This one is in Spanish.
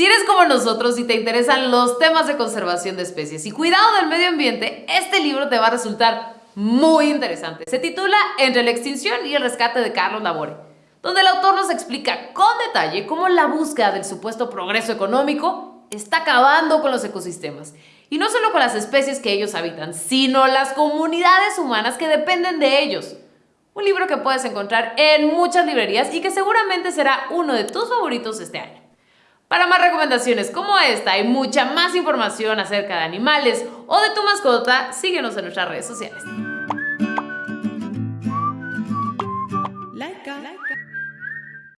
Si eres como nosotros y te interesan los temas de conservación de especies y cuidado del medio ambiente, este libro te va a resultar muy interesante. Se titula Entre la extinción y el rescate de Carlos Labore, donde el autor nos explica con detalle cómo la búsqueda del supuesto progreso económico está acabando con los ecosistemas. Y no solo con las especies que ellos habitan, sino las comunidades humanas que dependen de ellos. Un libro que puedes encontrar en muchas librerías y que seguramente será uno de tus favoritos este año. Para más recomendaciones como esta y mucha más información acerca de animales o de tu mascota, síguenos en nuestras redes sociales. Like.